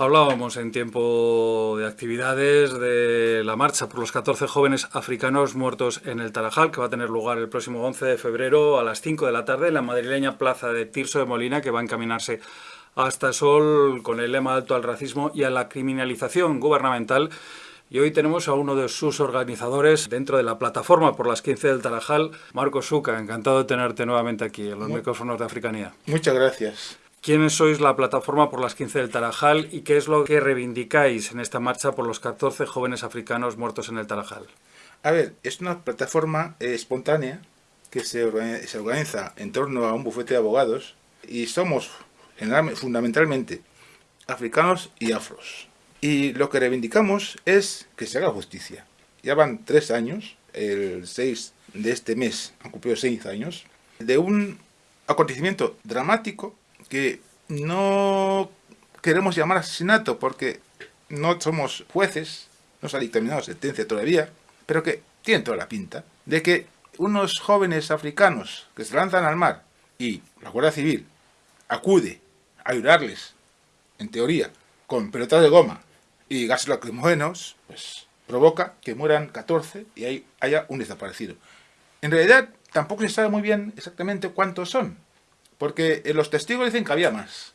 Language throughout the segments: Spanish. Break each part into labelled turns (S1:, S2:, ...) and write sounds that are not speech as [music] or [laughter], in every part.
S1: Hablábamos en tiempo de actividades de la marcha por los 14 jóvenes africanos muertos en el Tarajal, que va a tener lugar el próximo 11 de febrero a las 5 de la tarde en la madrileña plaza de Tirso de Molina, que va a encaminarse hasta Sol con el lema alto al racismo y a la criminalización gubernamental. Y hoy tenemos a uno de sus organizadores dentro de la plataforma por las 15 del Tarajal, Marco Suca. Encantado de tenerte nuevamente aquí en los micrófonos de Africanía.
S2: Muchas gracias.
S1: ¿Quiénes sois la plataforma por las 15 del Tarajal y qué es lo que reivindicáis en esta marcha por los 14 jóvenes africanos muertos en el Tarajal?
S2: A ver, es una plataforma eh, espontánea que se organiza, en torno a un bufete de abogados y somos fundamentalmente africanos y afros. Y lo que reivindicamos es que se haga justicia. Ya van tres años, el 6 de este mes han cumplido seis años, de un acontecimiento dramático que no queremos llamar asesinato porque no somos jueces, no se ha dictaminado sentencia todavía, pero que tiene toda la pinta de que unos jóvenes africanos que se lanzan al mar y la Guardia Civil acude a ayudarles, en teoría, con pelotas de goma y gases lacrimógenos, pues provoca que mueran 14 y ahí haya un desaparecido. En realidad tampoco se sabe muy bien exactamente cuántos son, porque eh, los testigos dicen que había más,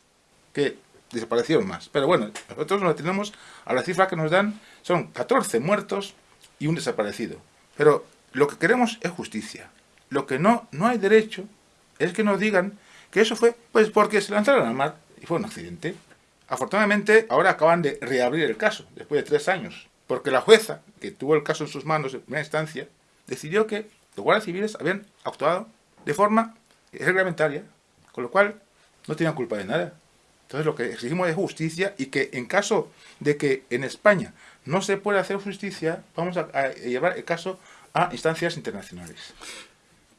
S2: que desaparecieron más. Pero bueno, nosotros nos tenemos a la cifra que nos dan, son 14 muertos y un desaparecido. Pero lo que queremos es justicia. Lo que no, no hay derecho es que nos digan que eso fue pues porque se lanzaron al mar y fue un accidente. Afortunadamente, ahora acaban de reabrir el caso, después de tres años, porque la jueza, que tuvo el caso en sus manos en primera instancia, decidió que los guardias civiles habían actuado de forma reglamentaria, con lo cual, no tenían culpa de nada. Entonces lo que exigimos es justicia y que en caso de que en España no se pueda hacer justicia, vamos a, llevar el caso a instancias internacionales.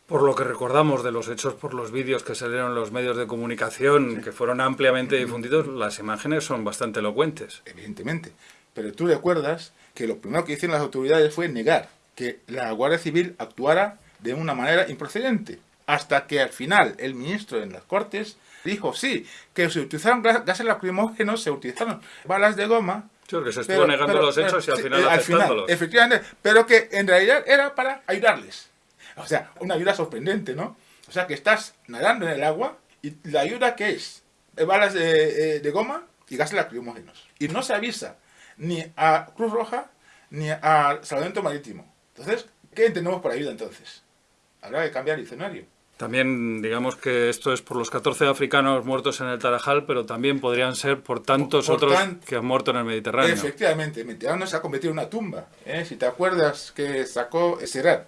S1: Por lo que recordamos de los hechos por los vídeos que salieron en los medios de comunicación, que fueron ampliamente difundidos, las imágenes son bastante elocuentes.
S2: Evidentemente. Pero tú recuerdas que lo primero que hicieron las autoridades fue negar que la Guardia Civil actuara de una manera improcedente hasta que al final el ministro en las Cortes dijo, sí, que se utilizaron gases lacrimógenos, se utilizaron balas de goma.
S1: Sí, que se estuvo negando los hechos y al final aceptándolos.
S2: efectivamente, pero que en realidad era para ayudarles. O sea, una ayuda sorprendente, ¿no? O sea, que estás nadando en el agua y la ayuda que es balas de, de goma y gases lacrimógenos. Y no se avisa ni a Cruz Roja ni a Salvamento Marítimo. Entonces, ¿qué entendemos por ayuda entonces? Habrá que cambiar el escenario.
S1: También digamos que esto es por los 14 africanos muertos en el Tarajal, pero también podrían ser por tantos otros que han muerto en el Mediterráneo.
S2: Efectivamente, el Mediterráneo se ha convertido en una tumba. ¿eh? Si te acuerdas que sacó Serat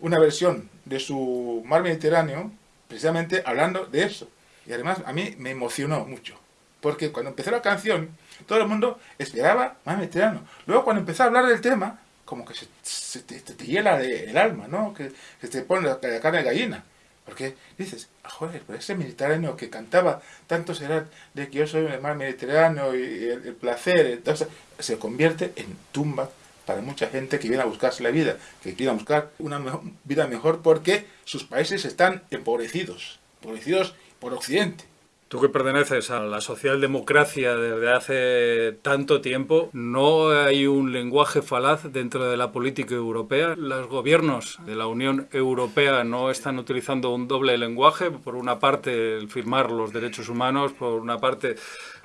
S2: una versión de su mar Mediterráneo, precisamente hablando de eso. Y además a mí me emocionó mucho, porque cuando empezó la canción, todo el mundo esperaba mar Mediterráneo. Luego cuando empezó a hablar del tema, como que se, te, hiela el alma, ¿no? Que, se te pone la carne de gallina. Porque dices, ah, joder, pero ese mediterráneo que cantaba tanto será de que yo soy el mar mediterráneo y el, placer, entonces se convierte en tumba para mucha gente que viene a buscarse la vida, que quiere buscar una vida mejor porque sus países están empobrecidos, empobrecidos por Occidente.
S1: Tú que perteneces a la socialdemocracia desde hace tanto tiempo, ¿no hay un lenguaje falaz dentro de la política europea? ¿Los gobiernos de la Unión Europea no están utilizando un doble lenguaje? Por una parte, firmar los derechos humanos, por una parte,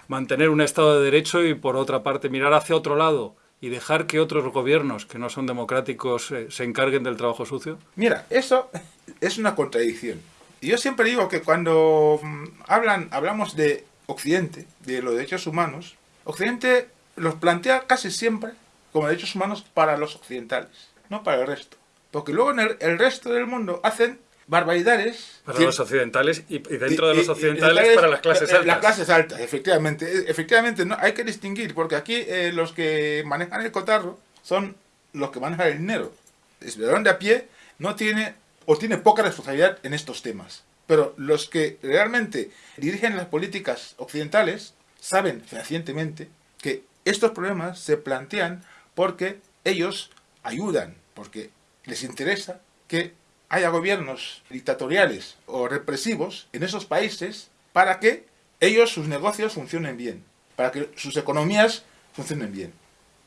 S1: mantener un Estado de Derecho y por otra parte, mirar hacia otro lado y dejar que otros gobiernos que no son democráticos eh, se encarguen del trabajo sucio?
S2: Mira, eso es una contradicción yo siempre digo que cuando mm, hablan, hablamos de Occidente, de los derechos humanos, Occidente los plantea casi siempre como derechos humanos para los occidentales, no para el resto. Porque luego en el, resto del mundo hacen barbaridades.
S1: Para los occidentales y, dentro de los occidentales para las clases altas.
S2: Las clases altas, efectivamente. Efectivamente, no, hay que distinguir, porque aquí eh, los que manejan el cotarro son los que manejan el dinero. El ciudadano de a pie no tiene o tiene poca responsabilidad en estos temas. Pero los que realmente dirigen las políticas occidentales saben fehacientemente que estos problemas se plantean porque ellos ayudan, porque les interesa que haya gobiernos dictatoriales o represivos en esos países para que ellos, sus negocios, funcionen bien para que sus economías funcionen bien.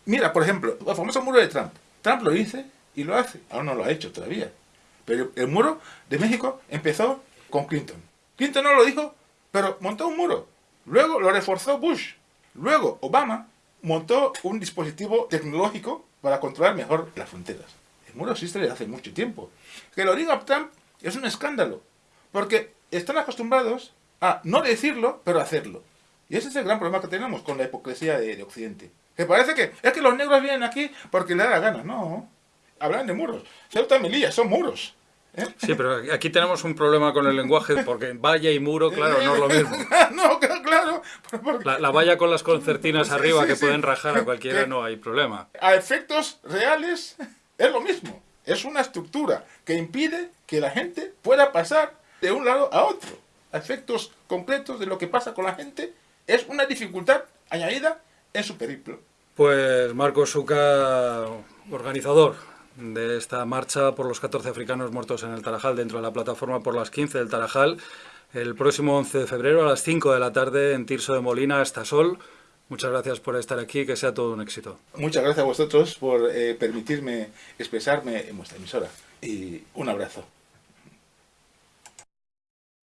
S2: Mira, por ejemplo, el famoso muro de Trump. Trump lo dice y lo hace. Aún no lo ha hecho todavía. Pero el muro de México empezó con Clinton. Clinton no lo dijo, pero montó un muro. Luego lo reforzó Bush. Luego Obama montó un dispositivo tecnológico para controlar mejor las fronteras. El muro existe desde hace mucho tiempo. Que lo diga Trump es un escándalo. Porque están acostumbrados a no decirlo, pero hacerlo. Y ese es el gran problema que tenemos con la hipocresía de, Occidente. Que parece que es que los negros vienen aquí porque le da la gana. No. Hablan de muros. Ceuta Melilla son muros.
S1: ¿eh? Sí, pero aquí tenemos un problema con el lenguaje porque valla y muro, claro, no es lo mismo. [laughs]
S2: no, claro.
S1: La, valla con las concertinas arriba que pueden rajar a cualquiera no hay problema.
S2: A efectos reales es lo mismo. Es una estructura que impide que la gente pueda pasar de un lado a otro. A efectos concretos de lo que pasa con la gente es una dificultad añadida en su periplo.
S1: Pues Marco Suca, organizador de esta marcha por los 14 africanos muertos en el Tarajal, dentro de la plataforma por las 15 del Tarajal, el próximo 11 de febrero a las 5 de la tarde en Tirso de Molina, hasta Sol. Muchas gracias por estar aquí, que sea todo un éxito.
S2: Muchas gracias a vosotros por eh, permitirme expresarme en vuestra emisora y un abrazo.